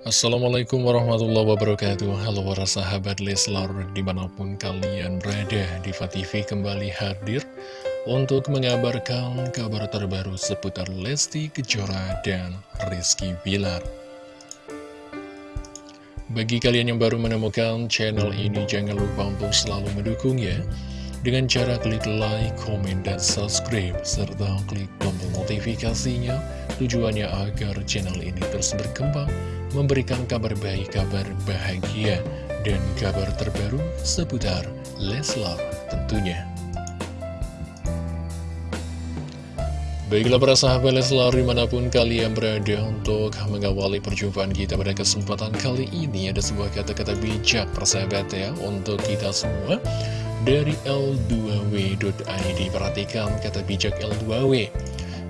Assalamualaikum warahmatullahi wabarakatuh. Halo para sahabat Leslar di mana pun kalian berada Diva TV kembali hadir Untuk mengabarkan kabar terbaru seputar Lesti Kejora dan Rizky Bilar. Bagi kalian yang baru menemukan channel ini Jangan lupa untuk selalu mendukung ya dengan cara klik like, komen, dan subscribe, serta klik tombol notifikasinya, tujuannya agar channel ini terus berkembang, memberikan kabar baik, kabar bahagia, dan kabar terbaru seputar Leslar tentunya. Baiklah para sahabat Leslar di mana pun kalian berada untuk mengawali perjumpaan kita pada kesempatan kali ini Ada sebuah kata-kata bijak persahabat ya untuk kita semua. Dari L2W.id Perhatikan kata bijak L2W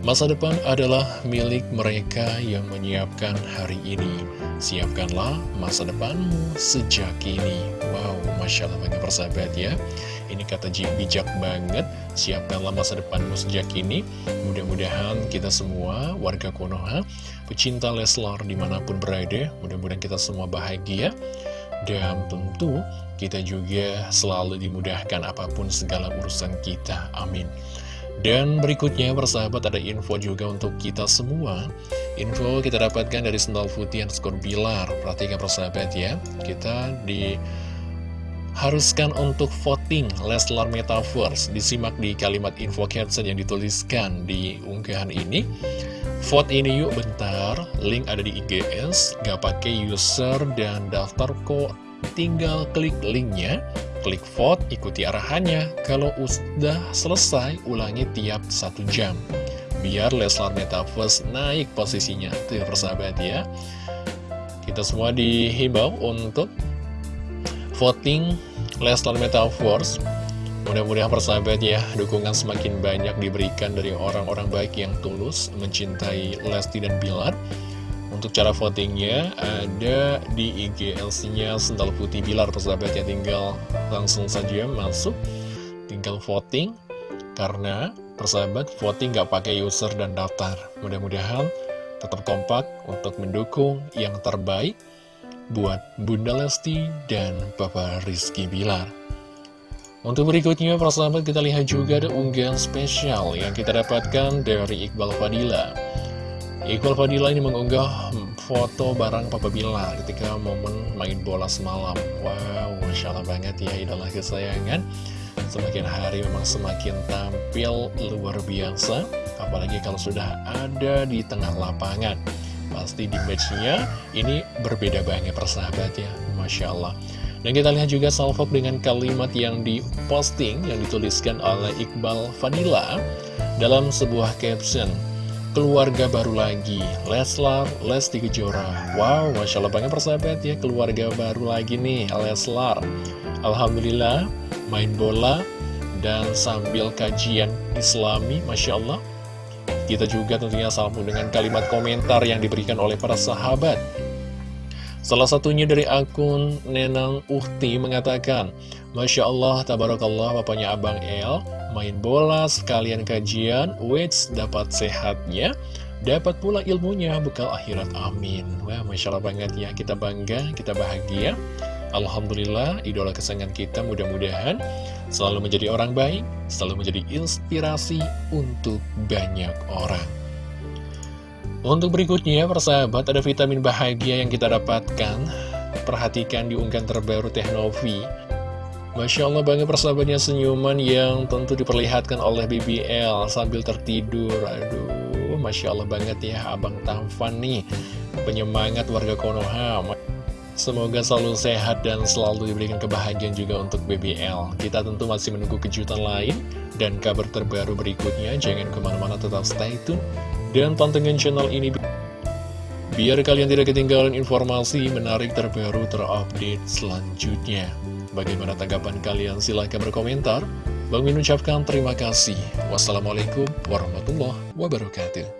Masa depan adalah milik mereka yang menyiapkan hari ini. Siapkanlah masa depanmu sejak kini. Wow, Masya Allah banget persahabat ya. Ini kata bijak banget. Siapkanlah masa depanmu sejak kini. Mudah-mudahan kita semua warga Konoha Pecinta Leslar di mana pun berada Mudah-mudahan kita semua bahagia. Dan tentu kita juga selalu dimudahkan apa pun segala urusan kita. Amin. Dan berikutnya persahabat ada info juga untuk kita semua. Info kita dapatkan dari Sendal Putih skor Bilar. Perhatikan persahabat ya. Kita diharuskan untuk voting Leslar Metaverse. Disimak di kalimat info caption yang dituliskan di unggahan ini. Vote ini yuk bentar, link ada di IGS, gak pakai user dan daftar kok, tinggal klik linknya, klik vote, ikuti arahannya, kalau udah selesai, ulangi tiap satu jam. Biar Leslar Metaverse naik posisinya, itu ya persahabat ya. Kita semua dihimbau untuk voting Leslar Metaverse Mudah-mudahan persahabat ya, dukungan semakin banyak diberikan dari orang-orang baik yang tulus mencintai Lesti dan Bilar. Untuk cara votingnya ada di IGLC-nya Sental Putih Bilar persahabat ya, tinggal langsung saja masuk, tinggal voting. Karena persahabat voting nggak pakai user dan daftar. Mudah-mudahan tetap kompak untuk mendukung yang terbaik buat Bunda Lesti dan Bapak Rizky Bilar. Untuk berikutnya, persahabat kita lihat juga ada unggahan spesial yang kita dapatkan dari Iqbal Fadila. Iqbal Fadila ini mengunggah foto barang Papa Bilar ketika momen main bola semalam. Wow, Masya Allah banget ya idola kesayangan. Semakin hari memang semakin tampil luar biasa, apalagi kalau sudah ada di tengah lapangan. Pasti di matchnya ini berbeda banget persahabat ya, Masya Allah. Dan kita lihat juga salvok dengan kalimat yang diposting, yang dituliskan oleh Iqbal Vanilla dalam sebuah caption. Keluarga baru lagi, Leslar, Lesti Kejora. Wow, Masya Allah banget persahabat ya, keluarga baru lagi nih, Leslar. Alhamdulillah, main bola dan sambil kajian islami, Masya Allah. Kita juga tentunya sambung dengan kalimat komentar yang diberikan oleh para sahabat. Salah satunya dari akun Nenang Uhti mengatakan, Masya Allah, Tabarakallah, bapaknya Abang El, main bola sekalian kajian, wits dapat sehatnya, dapat pula ilmunya, bekal akhirat, amin. Wah, Masya Allah banget ya, kita bangga, kita bahagia. Alhamdulillah, idola kesayangan kita mudah-mudahan selalu menjadi orang baik, selalu menjadi inspirasi untuk banyak orang. Untuk berikutnya, persahabat, ada vitamin bahagia yang kita dapatkan. Perhatikan di unggahan terbaru Teknovi. Masya Allah banget persahabatnya senyuman yang tentu diperlihatkan oleh BBL sambil tertidur. Aduh, Masya Allah banget ya Abang Tampan nih. Penyemangat warga Konoha. Semoga selalu sehat dan selalu diberikan kebahagiaan juga untuk BBL. Kita tentu masih menunggu kejutan lain dan kabar terbaru berikutnya. Jangan ke mana-mana tetap stay tune dan pantengin channel ini biar kalian tidak ketinggalan informasi menarik terbaru terupdate selanjutnya. Bagaimana tanggapan kalian? Silahkan berkomentar. Bang Min ucapkan terima kasih. Wassalamualaikum warahmatullahi wabarakatuh.